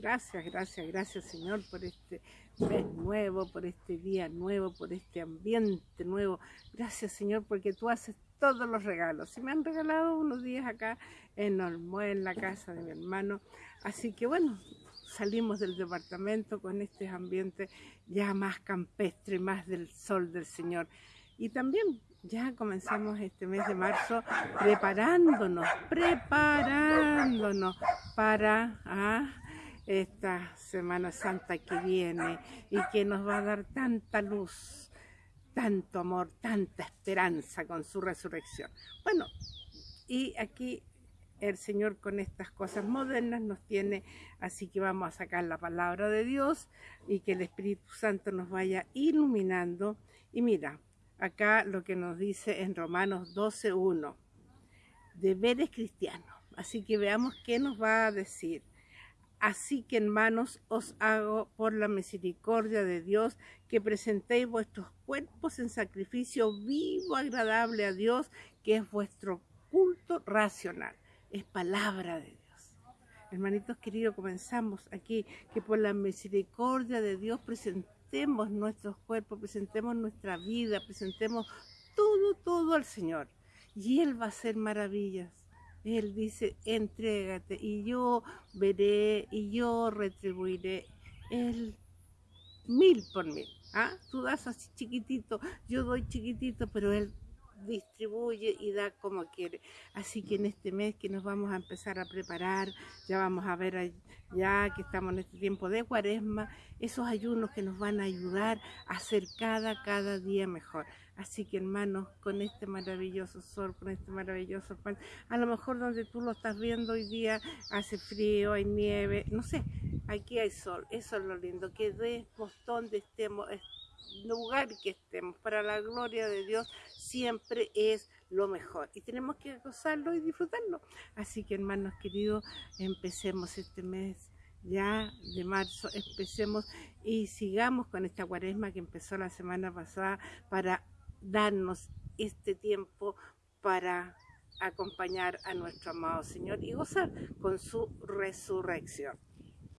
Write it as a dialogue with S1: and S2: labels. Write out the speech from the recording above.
S1: Gracias, gracias, gracias Señor por este mes nuevo, por este día nuevo, por este ambiente nuevo. Gracias Señor porque tú haces todos los regalos. Y me han regalado unos días acá en Olmué, en la casa de mi hermano. Así que bueno, salimos del departamento con este ambiente ya más campestre, más del sol del Señor. Y también ya comenzamos este mes de marzo preparándonos, preparándonos para ah, esta Semana Santa que viene y que nos va a dar tanta luz, tanto amor, tanta esperanza con su resurrección. Bueno, y aquí el Señor con estas cosas modernas nos tiene, así que vamos a sacar la palabra de Dios y que el Espíritu Santo nos vaya iluminando. Y mira, acá lo que nos dice en Romanos 12.1, deberes cristianos. Así que veamos qué nos va a decir. Así que hermanos os hago por la misericordia de Dios que presentéis vuestros cuerpos en sacrificio vivo, agradable a Dios, que es vuestro culto racional. Es palabra de Dios. Hermanitos queridos, comenzamos aquí que por la misericordia de Dios presentemos nuestros cuerpos, presentemos nuestra vida, presentemos todo, todo al Señor. Y Él va a hacer maravillas. Él dice, entrégate y yo veré y yo retribuiré. Él mil por mil. ¿ah? Tú das así chiquitito, yo doy chiquitito, pero Él distribuye y da como quiere. Así que en este mes que nos vamos a empezar a preparar, ya vamos a ver ya que estamos en este tiempo de cuaresma, esos ayunos que nos van a ayudar a hacer cada, cada día mejor. Así que hermanos, con este maravilloso sol, con este maravilloso pan, a lo mejor donde tú lo estás viendo hoy día hace frío, hay nieve, no sé, aquí hay sol, eso es lo lindo, que demos donde estemos, lugar que estemos, para la gloria de Dios, siempre es lo mejor. Y tenemos que gozarlo y disfrutarlo. Así que hermanos queridos, empecemos este mes ya de marzo, empecemos y sigamos con esta cuaresma que empezó la semana pasada para darnos este tiempo para acompañar a nuestro amado Señor y gozar con su resurrección.